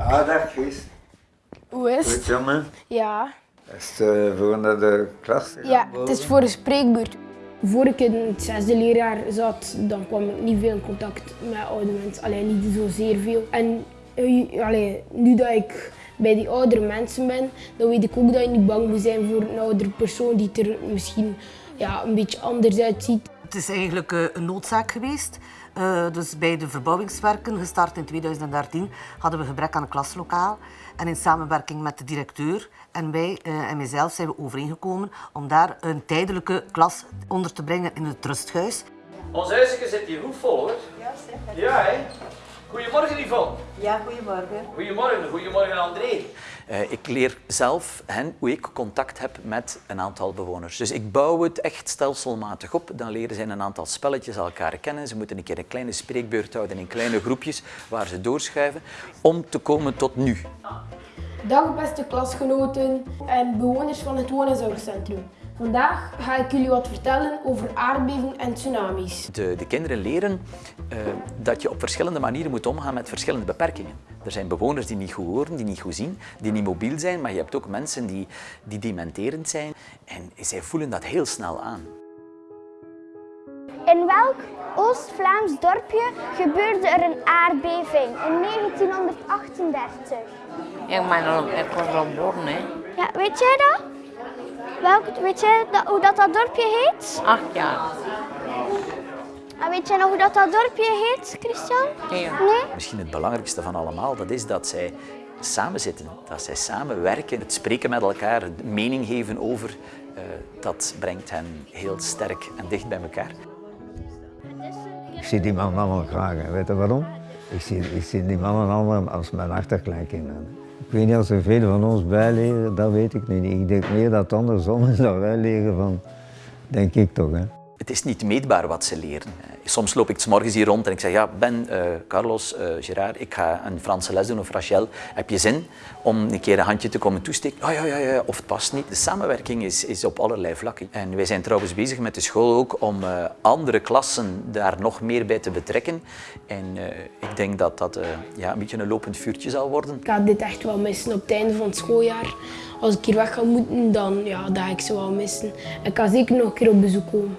Ah, dag Chris. Hoe is Goed, het? jongen. Ja. Is het uh, voor naar de klas? Ja, het is voor een spreekbeurt. Voor ik in het zesde leerjaar zat, dan kwam ik niet veel in contact met oude mensen. Alleen niet zozeer veel. En eh, allee, nu dat ik bij die oudere mensen ben, dan weet ik ook dat je niet bang moet zijn voor een oudere persoon die er misschien ja, een beetje anders uitziet. Het is eigenlijk eh, een noodzaak geweest. Uh, dus bij de verbouwingswerken, gestart in 2013, hadden we gebrek aan een klaslokaal. En in samenwerking met de directeur en wij uh, en mijzelf zijn we overeengekomen om daar een tijdelijke klas onder te brengen in het rusthuis. Ons huisje zit hier goed vol hoor. Ja, zeker. Ja, hè? Goedemorgen Yvonne. Ja, goedemorgen. Goedemorgen, goedemorgen André. Uh, ik leer zelf hen hoe ik contact heb met een aantal bewoners. Dus ik bouw het echt stelselmatig op. Dan leren ze een aantal spelletjes elkaar kennen. Ze moeten een keer een kleine spreekbeurt houden in kleine groepjes waar ze doorschuiven om te komen tot nu. Dag beste klasgenoten en bewoners van het woon- en zorgcentrum. Vandaag ga ik jullie wat vertellen over aardbevingen en tsunamis. De, de kinderen leren uh, dat je op verschillende manieren moet omgaan met verschillende beperkingen. Er zijn bewoners die niet goed horen, die niet goed zien, die niet mobiel zijn, maar je hebt ook mensen die, die dementerend zijn en zij voelen dat heel snel aan. In welk Oost-Vlaams dorpje gebeurde er een aardbeving in 1938? Ja, maar ik was al geboren, hè. Ja, weet jij dat? Welk, weet jij dat, hoe dat, dat dorpje heet? Acht jaar. En weet jij nog hoe dat, dat dorpje heet, Christian? Nee. nee? Misschien het belangrijkste van allemaal, dat is dat zij samen zitten, dat zij samenwerken, het spreken met elkaar, mening geven over, uh, dat brengt hen heel sterk en dicht bij elkaar. Ik zie die mannen allemaal graag. Weet je waarom? Ik zie, ik zie die mannen allemaal als mijn achterkleinkinderen. Ik weet niet of er veel van ons bijleren, dat weet ik niet. Ik denk meer dat andersom is dat wij leren van, denk ik toch. Hè. Het is niet meetbaar wat ze leren. Soms loop ik 's morgens hier rond en ik zeg, ja, Ben, uh, Carlos, uh, Gerard, ik ga een Franse les doen of Rachel. Heb je zin om een keer een handje te komen toesteken? Oh, ja, ja, ja, of het past niet. De samenwerking is, is op allerlei vlakken. En wij zijn trouwens bezig met de school ook om uh, andere klassen daar nog meer bij te betrekken. En ik denk dat dat ja, een beetje een lopend vuurtje zal worden. Ik ga dit echt wel missen op het einde van het schooljaar. Als ik hier weg ga moeten, dan ja, dat ga ik ze wel missen. Ik ga zeker nog een keer op bezoek komen.